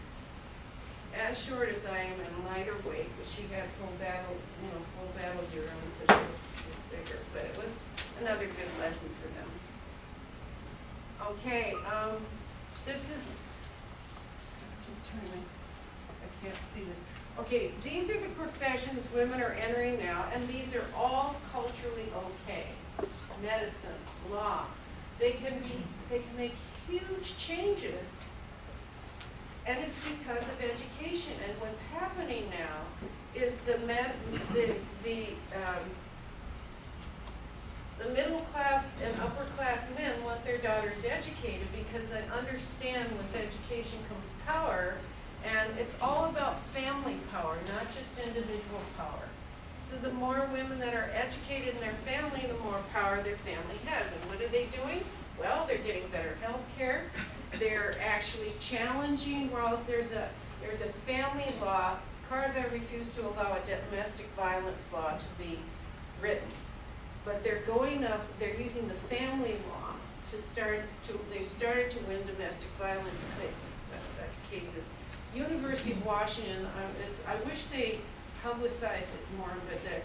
as short as I am and lighter weight, but she had full battle, you know, full battle gear on, so she was bigger. But it was another good lesson for them. Okay, um, this is, just trying to, I can't see this. Okay, these are the professions women are entering now, and these are all culturally okay. Medicine, law, they can be, they can make huge changes. And it's because of education, and what's happening now is the men, the, the, um, the middle class and upper class men want their daughters educated because they understand with education comes power, and it's all about family power, not just individual power. So the more women that are educated in their family, the more power their family has, and what are they doing? Well, they're getting better health care. They're actually challenging, whereas there's a, there's a family law, Karzai refused to allow a domestic violence law to be written. But they're going up, they're using the family law to start to, they've started to win domestic violence uh, cases. University of Washington, is, I wish they publicized it more, but they're,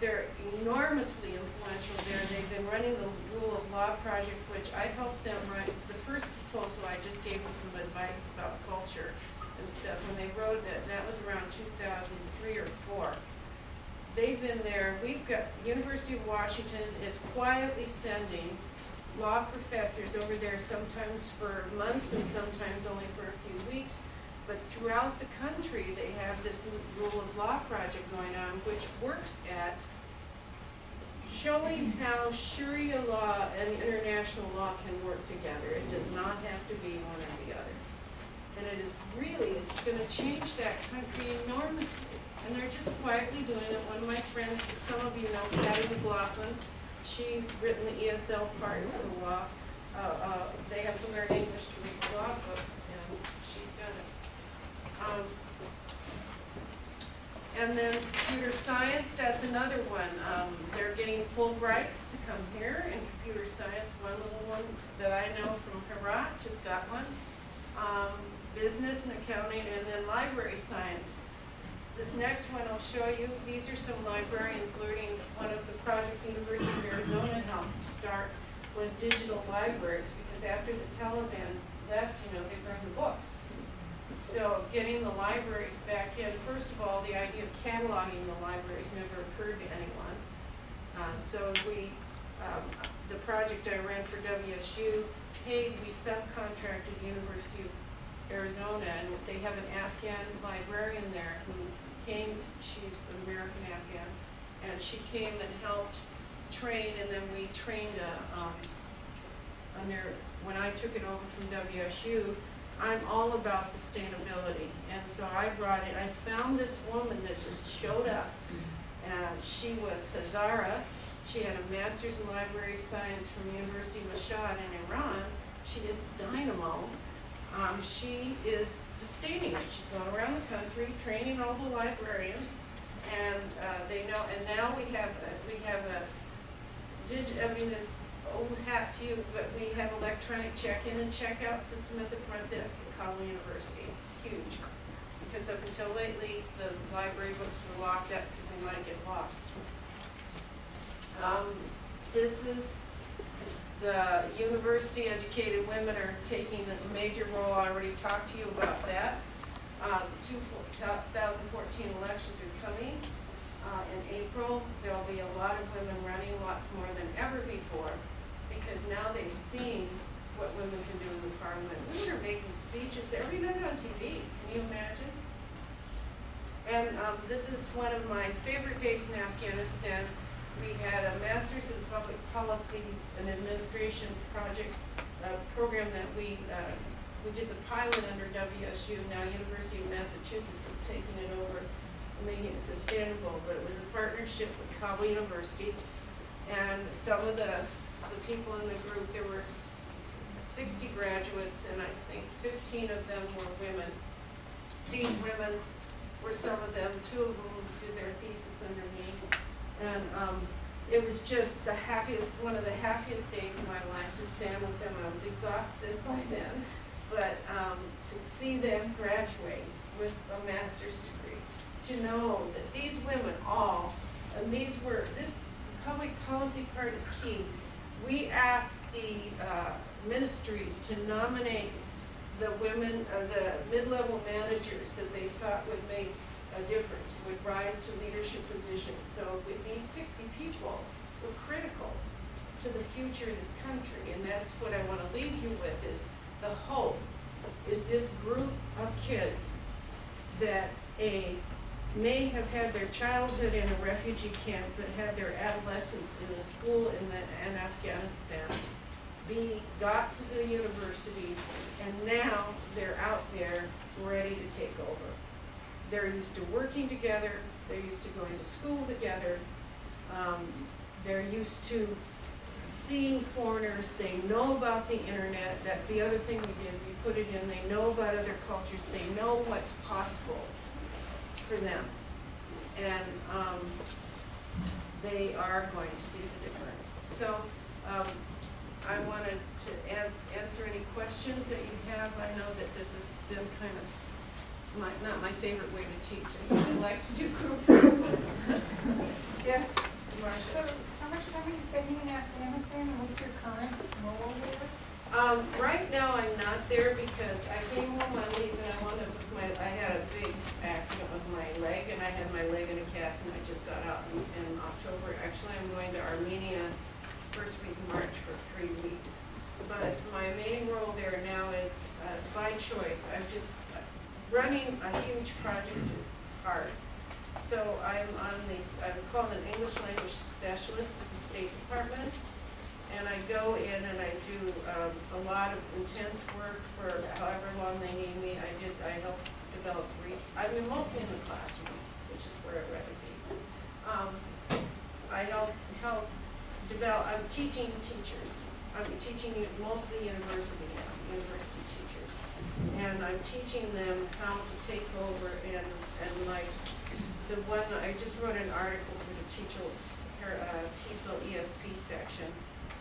they're enormously influential there. They've been running the Rule of Law Project, which I helped them write. The first proposal, I just gave them some advice about culture and stuff. When they wrote that, that was around two thousand three or four. They've been there, we've got, University of Washington is quietly sending law professors over there sometimes for months and sometimes only for a few weeks. But throughout the country, they have this rule of law project going on, which works at showing how Sharia law and international law can work together. It does not have to be one or the other. And it is really, it's gonna change that country enormously. And they're just quietly doing it. One of my friends, some of you know Patty McLaughlin, she's written the ESL parts of the law. Uh, uh, they have to learn English to read the law books, and she's done it. Um, and then computer science, that's another one. Um, they're getting Fulbrights to come here in computer science. One little one that I know from Herat just got one. Um, business and accounting, and then library science. This next one I'll show you, these are some librarians learning, one of the projects University of Arizona helped start was digital libraries, because after the Taliban left, you know, they burned the books. So getting the libraries back in, first of all, the idea of cataloging the libraries never occurred to anyone. Uh, so we, um, the project I ran for WSU, paid, we subcontracted the University of Arizona, and they have an Afghan librarian there who came, she's an American Afghan, and she came and helped train, and then we trained a, um, under, when I took it over from WSU, I'm all about sustainability, and so I brought it, I found this woman that just showed up, and she was Hazara, She had a master's in library science from the University of Mashhad in Iran. She is dynamo. Um, she is sustaining it. She's gone around the country training all the librarians, and uh, they know. And now we have a, we have a dig. I mean, old hat to you, but we have electronic check-in and check-out system at the front desk at Connell University. Huge, because up until lately, the library books were locked up because they might get lost. Um, this is the university educated women are taking a major role, I already talked to you about that. Um, two, two thousand fourteen elections are coming, uh, in April, there'll be a lot of women running, lots more than ever before, because now they've seen what women can do in the parliament. Women are making speeches every night on TV, can you imagine? And, um, this is one of my favorite days in Afghanistan. We had a master's in public policy and administration project, uh, program that we, uh, we did the pilot under WSU, now University of Massachusetts is taking it over, and making it sustainable, but it was a partnership with Kabul University. And some of the, the people in the group, there were sixty graduates, and I think fifteen of them were women. These women were some of them, two of them did their thesis under me. And, um, it was just the happiest, one of the happiest days of my life to stand with them. I was exhausted by then. But, um, to see them graduate with a master's degree, to know that these women all, and these were, this public policy part is key. We asked the, uh, ministries to nominate the women, uh, the mid-level managers that they thought would make a difference, would rise to leadership positions. So these sixty people were critical to the future of this country, and that's what I wanna leave you with, is the hope, is this group of kids that a, may have had their childhood in a refugee camp, but had their adolescence in a school in the, in Afghanistan, be, got to the universities, and now they're out there ready to take over. They're used to working together, they're used to going to school together, um, they're used to seeing foreigners, they know about the internet, that's the other thing we did, we put it in, they know about other cultures, they know what's possible for them. And, um, they are going to be the difference. So, um, I wanted to ans- answer any questions that you have. I know that this has been kind of my, not my favorite way to teach. I like to do group. Yes, So, how much time are you spending in Afghanistan, and what's your current role there? Um, right now I'm not there because I came home on leave and I wound up with my, I had a big accident with my leg and I had my leg in a cast and I just got out in, in October. Actually, I'm going to Armenia first week of March for three weeks. But my main role there now is, uh, by choice, I'm just, running a huge project is hard. So I'm on these, I'm called an English language specialist at the State Department. And I go in and I do um, a lot of intense work for however long they need me. I did, I help develop, re- I'm mostly in the classroom, which is where I'd rather be. Um, I help, help develop, I'm teaching teachers. I'm teaching mostly university now, university teachers. And I'm teaching them how to take over and, and like, the one, I just wrote an article for the teacher, her, uh, TESOL ESP section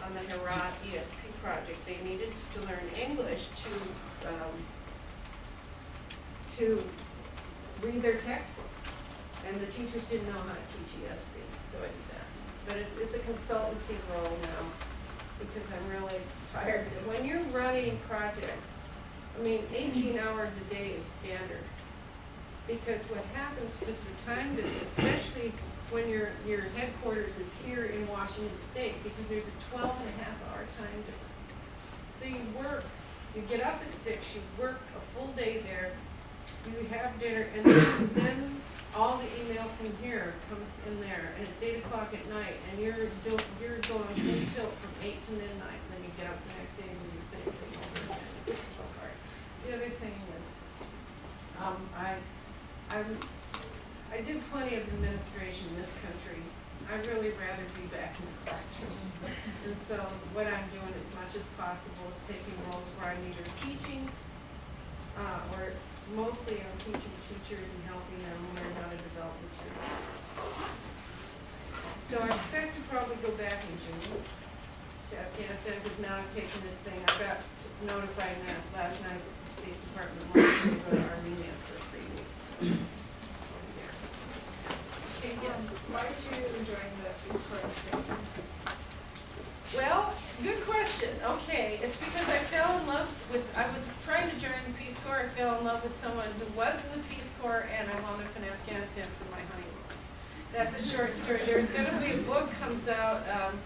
on the Herat ESP project. They needed to learn English to, um, to read their textbooks. And the teachers didn't know how to teach ESP, so I did that. But it's, it's a consultancy role now, because I'm really tired. When you're running projects, I mean, eighteen hours a day is standard. Because what happens is the time difference, especially when your, your headquarters is here in Washington State, because there's a 12 and a half hour time difference. So you work, you get up at six, you work a full day there, you have dinner, and then, then all the email from here comes in there, and it's eight o'clock at night, and you're you're going full tilt from eight to midnight, and then you get up the next day and do the same thing over again. It's so hard. The other thing is, um, I, I'm, I did plenty of administration in this country. I'd really rather be back in the classroom. And so what I'm doing as much as possible is taking roles where I'm either teaching, uh, or mostly I'm teaching teachers and helping them learn how to develop material. So I expect to probably go back in June to Afghanistan, because now I've taken this thing, I got notified that last night that the State Department wants me to go to Armenia for three weeks. so I'll be there. Okay, yes. Why are you enjoying the Peace Corps? Well, good question. Okay, it's because I fell in love with, I was trying to join the Peace Corps, I fell in love with someone who was in the Peace Corps, and I wound up in Afghanistan for my honeymoon. That's a short story. There's gonna be a book comes out, um,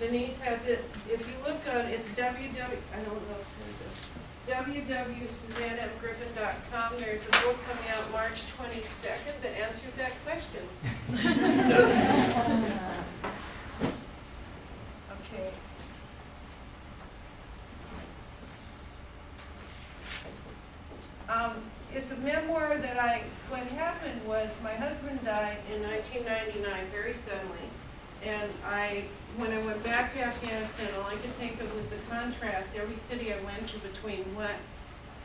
Denise has it, if you look on, it's www, I don't know if there's a, www.suzannegriffin.com, there's a book coming out March twenty-second that answers that question. Okay. Um, it's a memoir that I, what happened was my husband died in nineteen ninety-nine, very suddenly. And I, when I went back to Afghanistan, all I could think of was the contrast, every city I went to between what,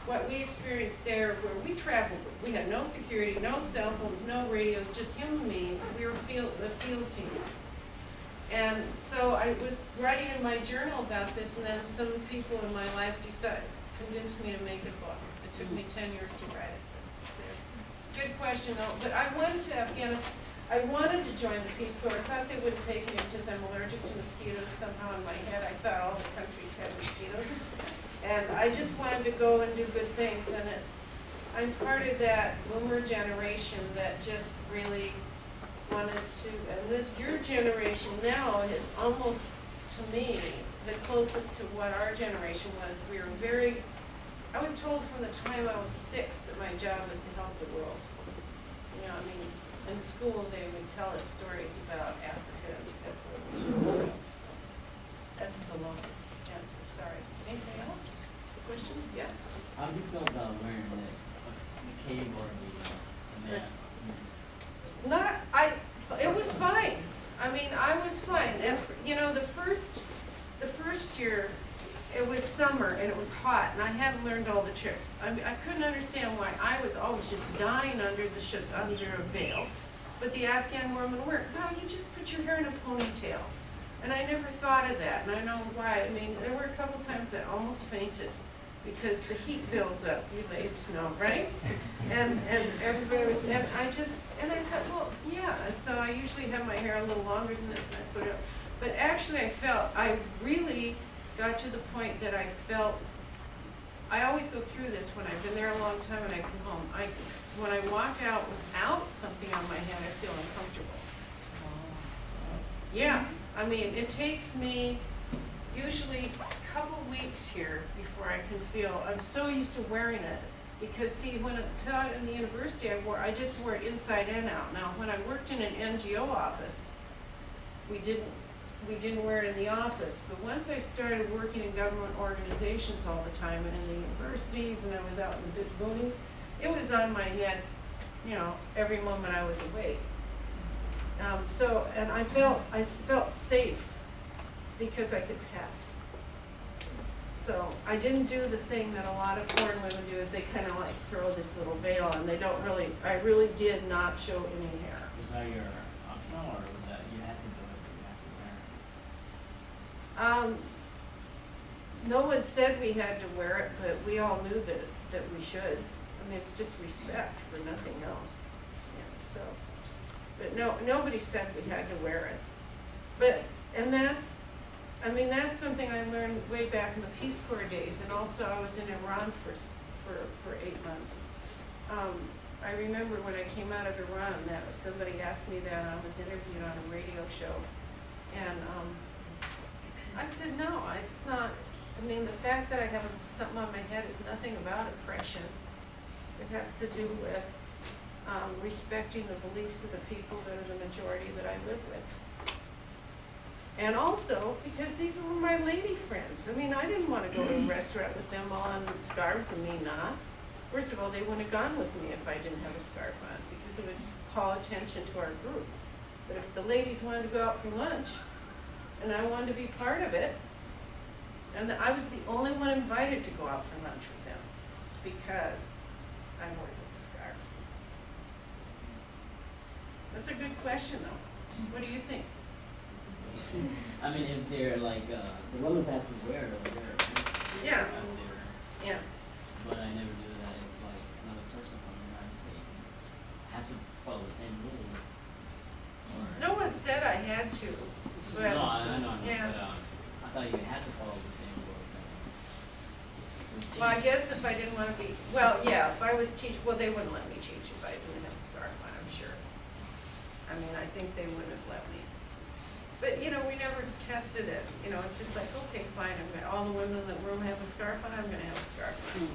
what we experienced there, where we traveled, we had no security, no cell phones, no radios, just him and me, we were field, a field team. And so I was writing in my journal about this, and then some people in my life decided, convinced me to make a book. It took me ten years to write it. Good question though, but I went to Afghanistan, I wanted to join the Peace Corps, I thought they wouldn't take me because I'm allergic to mosquitoes somehow in my head, I thought all the countries had mosquitoes. And I just wanted to go and do good things, and it's, I'm part of that boomer generation that just really wanted to, and this, your generation now is almost, to me, the closest to what our generation was. We were very, I was told from the time I was six that my job was to help the world. You know, I mean, in school, they would tell us stories about Africa and stuff where we. So That's the long answer, sorry. Anything else? Questions? Yes? How do you feel about wearing the, the cave or the, the mat? Not, I, it was fine. I mean, I was fine. And, you know, the first, the first year, it was summer and it was hot and I hadn't learned all the tricks. I mean, I couldn't understand why I was always just dying under the under a veil. But the Afghan woman weren't. No, you just put your hair in a ponytail. And I never thought of that, and I know why. I mean, there were a couple times I almost fainted because the heat builds up, you ladies know, right? And, and everybody was, and I just, and I thought, well, yeah, and so I usually have my hair a little longer than this and I put it up. But actually I felt, I really got to the point that I felt, I always go through this when I've been there a long time and I come home. I, when I walk out without something on my head, I feel uncomfortable. Yeah, I mean, it takes me usually a couple weeks here before I can feel, I'm so used to wearing it. Because see, when I taught in the university, I wore, I just wore it inside and out. Now, when I worked in an NGO office, we didn't, we didn't wear it in the office. But once I started working in government organizations all the time and in the universities and I was out in the big boonies, it was on my head, you know, every moment I was awake. Um, so, and I felt, I felt safe because I could pass. So I didn't do the thing that a lot of foreign women do, is they kind of like throw this little veil and they don't really, I really did not show any hair. That your optional or was that, you had to do it, you had to wear it? Um, no one said we had to wear it, but we all knew that, that we should. I mean, it's just respect for nothing else. Yeah, so, but no, nobody said we had to wear it. But, and that's, I mean, that's something I learned way back in the Peace Corps days, and also I was in Iran for, for, for eight months. Um, I remember when I came out of Iran, that somebody asked me that, I was interviewed on a radio show, and, um, I said, no, it's not, I mean, the fact that I have something on my head is nothing about oppression. It has to do with, um, respecting the beliefs of the people that are the majority that I live with. And also, because these were my lady friends, I mean, I didn't wanna go to a restaurant with them all on scarves and me not. First of all, they wouldn't have gone with me if I didn't have a scarf on, because it would call attention to our group. But if the ladies wanted to go out for lunch, and I wanted to be part of it, and I was the only one invited to go out for lunch with them, because I'm wore the scarf. That's a good question, though. What do you think? I mean, if they're like, uh, the women have to wear it over there. Yeah. Yeah, But I never do that if like another person from the United States has to follow the same rules. No one said I had to. No, I, I know, I know, Yeah. but, um, I thought you had to follow the same rules. and- Well, I guess if I didn't wanna be, well, yeah, if I was teach, well, they wouldn't let me teach if I didn't have a scarf on, I'm sure. I mean, I think they wouldn't have let me. But, you know, we never tested it, you know, it's just like, okay, fine, I'm gonna, all the women in the room have a scarf on, I'm gonna have a scarf on.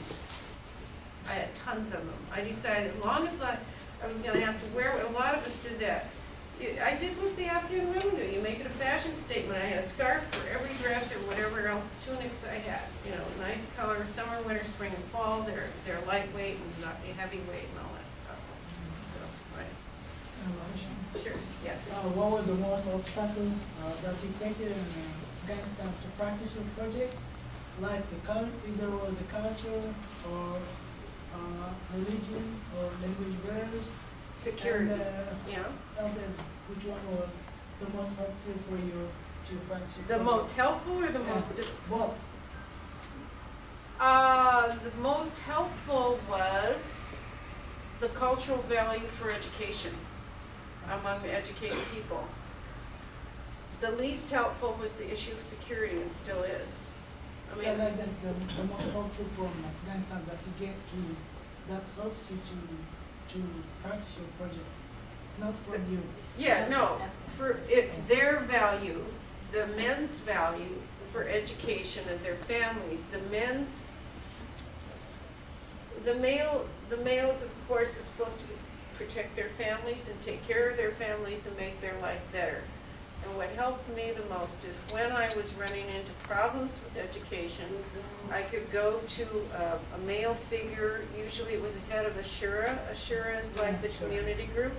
I had tons of them. I decided, as long as I, I was gonna have to wear, a lot of us did that. I did with the Afghan women you make it a fashion statement, I had a scarf for every dress or whatever else tunics I had. You know, nice color, summer, winter, spring, and fall, they're, they're lightweight and not heavyweight and all that stuff. So, right, sure, yes. Uh, what were the most obstacles uh, that you faced in uh, Afghanistan to practice your project? Like the cul- either was the culture or uh, religion or language barriers? Security, And, uh, yeah. which one was the most helpful for you to practice your The most helpful or the Yeah. most difficult? Both. Uh, the most helpful was the cultural value for education among the educated people. The least helpful was the issue of security and still is. I Yeah, mean, like that, the, the most helpful from Afghanistan that you get to, that helps you to, to practice your project, not from you. yeah, no, for, it's their value, the men's value for education and their families, the men's, the male, the males, of course, are supposed to protect their families and take care of their families and make their life better. And what helped me the most is when I was running into problems with education, I could go to a, a male figure, usually it was a head of a shura. Ashura is like the community group.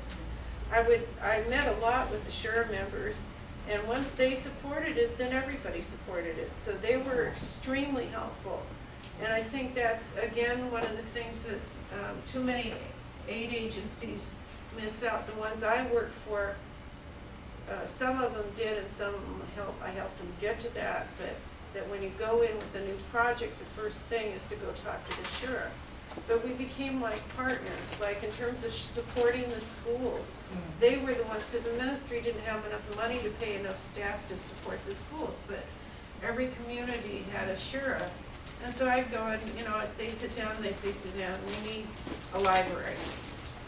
I would, I met a lot with Ashura members, and once they supported it, then everybody supported it. So they were extremely helpful. And I think that's, again, one of the things that, um, too many aid agencies miss out. The ones I work for, uh, some of them did and some of them helped, I helped them get to that, but that when you go in with a new project, the first thing is to go talk to the shura. But we became like partners, like in terms of supporting the schools. They were the ones, because the ministry didn't have enough money to pay enough staff to support the schools, but every community had a shura. And so I'd go and, you know, they'd sit down and they'd say, Suzanne, we need a library.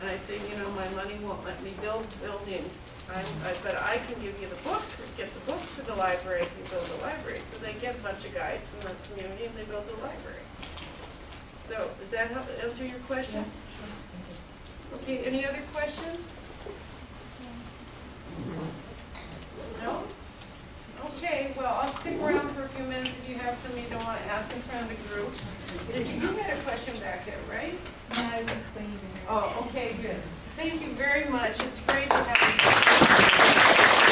And I'd say, you know, my money won't let me build buildings, I, but I can give you the books, get the books to the library, if and build the library. So they get a bunch of guys from the community and they build the library. So, does that help answer your question? Yeah, sure, you. Okay, any other questions? No? Okay, well, I'll stick around for a few minutes if you have something you don't want to ask in front of the group. Did you, you had a question back there, right? No, please. Oh, okay, good. Thank you very much. It's great to have you.